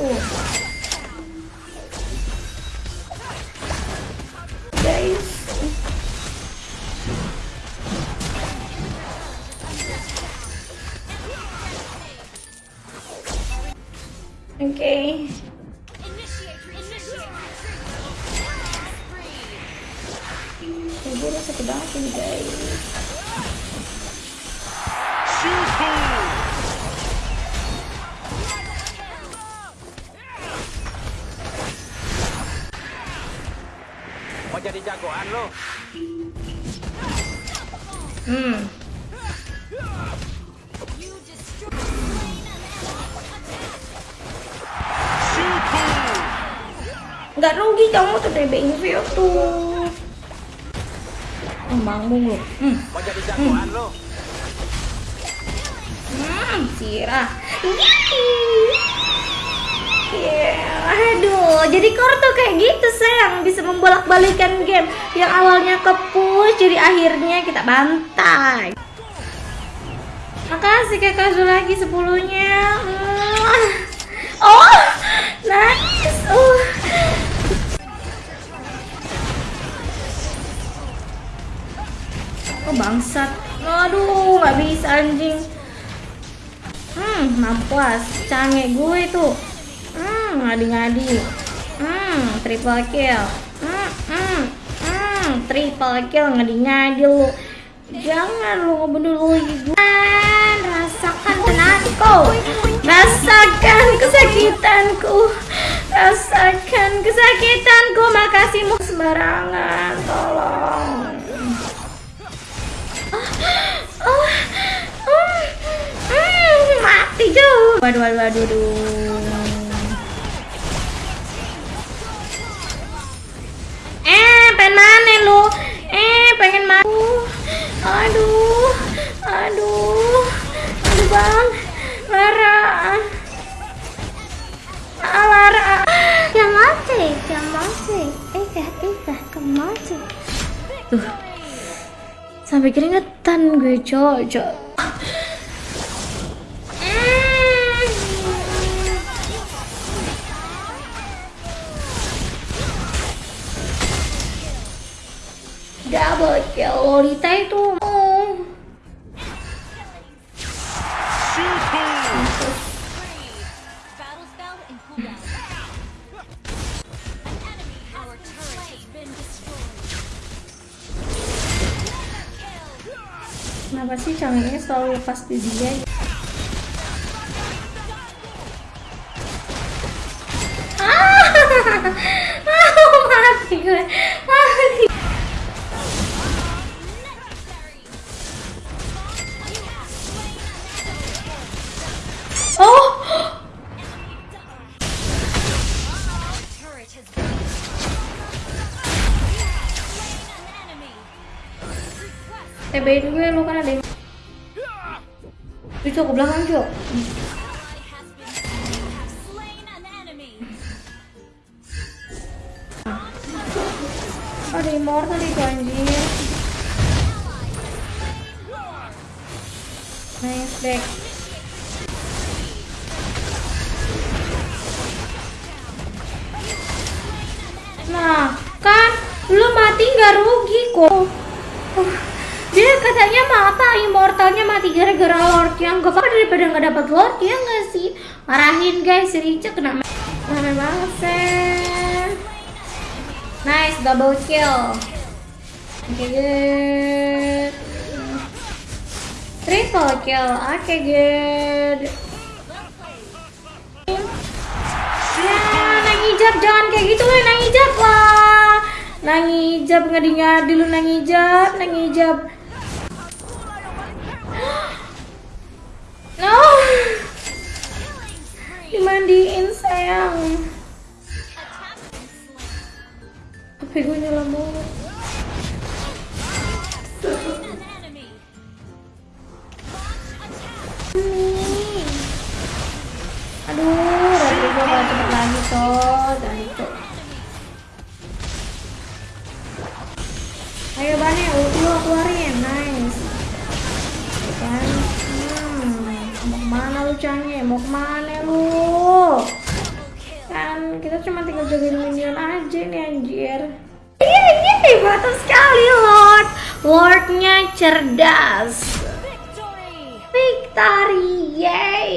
Uh. Guys. Oke. Okay. Ibu udah sakit banget ini Mau jadi jagoan lo? Hmm. Nggak rugi kamu tuh TB Invio tuh. Emang mulu. Hmm. Mau jadi jagoan lo? Hmm, sirah. Yeah. Aduh, jadi core tuh kayak gitu sayang bisa membolak-balikan game yang awalnya ke push jadi akhirnya kita bantai. Makasih kakak lagi sepuluhnya. Hmm. Oh, nice. Uh. Oh bangsat. Aduh, nggak bisa anjing. Hmm, mampus. Canggih gue tuh. Hmm, ngadi-ngadi. Hmm, triple kill. Hmm, hmm, hmm, triple kill ngadi-ngadi lu. Jangan lu ngebunuh lu gue. Rasakan tenagku. Rasakan kesakitanku. Rasakan kesakitanku. Makasihmu sembarangan. Tolong. Oh, oh, mm, mati jauh. Waduh, waduh, waduh, lu? Eh, pengen mau. Aduh, aduh, aduh bang, Lara, ah, Lara. Kemati, kemati, ika, ika, kemati. Tuh, sampai keringetan gue cocok. Turret has been destroyed. Kenapa sih cangengnya selalu lepas di dia? TBin gue lu kan ada itu ke belakang enemy. Ada immortal itu anjir. Nice deck. Nah, kan lu mati nggak rugi kok. Uh, dia katanya mah apa immortalnya mati gara-gara lord yang gak apa daripada nggak dapat lord ya nggak sih? Marahin guys, Rica kena mana banget sih. Nice double kill. Oke good. Triple kill. Oke good. Ya, nang hijab jangan kayak gitu lah, nang hijab lah. Nang hijab ngadi-ngadi lu nang hijab, nang hijab. Dimandiin sayang. HP gue nyala. Nih. Aduh, Rodrigo gak cepet lagi toh, dan itu. Ayo Bane, ulti lo keluarin, nice. Lu Cange? Mau ke mana lu? Kita cuma tinggal jagain minion aja nih anjir. Iya, iya, mantap sekali Lord. Lordnya cerdas. Victory! Yay.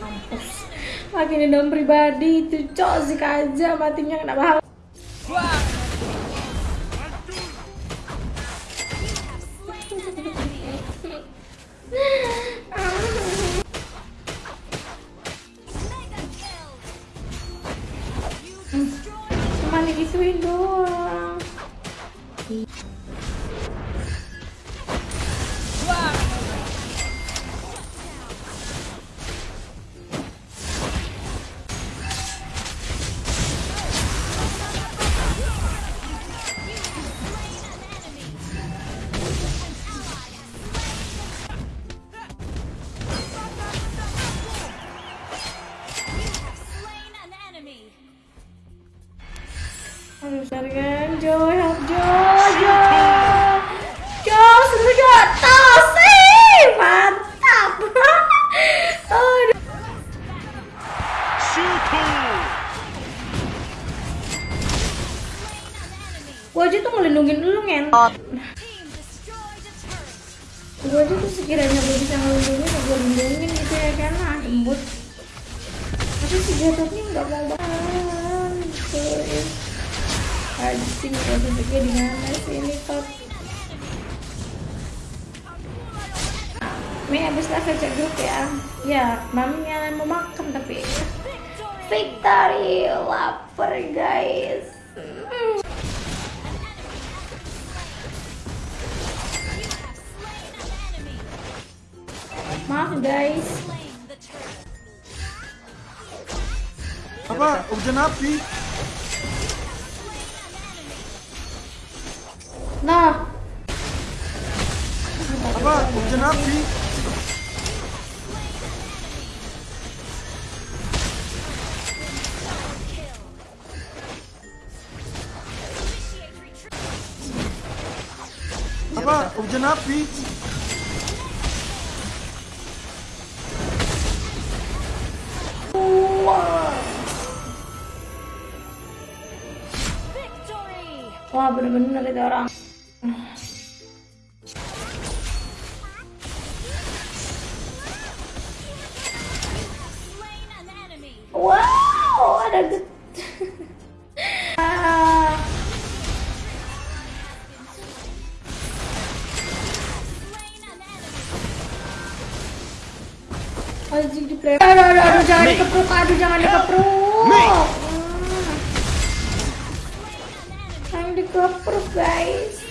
Mampus. Makin dendam pribadi itu cok sih aja matinya kena Gue aja tuh ngelindungin lu ngentot. Turret. Gue aja tuh sekiranya gue bisa ngelindungin, ya gue lindungin gitu ya kan, ah, embut. Tapi si jatuhnya nggak mau bantu. Anjing, posisinya di mana sih ini top? Mi abis lah cek grup ya. Ya, maminya mau makan tapi Victory lapar guys. Mm. Maaf guys. Apa? Hujan api? Nah, Apa? Hujan api? Apa? Hujan api? Wah bener-bener itu orang. Wow, ada get. Ah. Aduh, aduh, aduh, jangan dikepruk, aduh, jangan dikepruk. Jangan dikepruk, guys.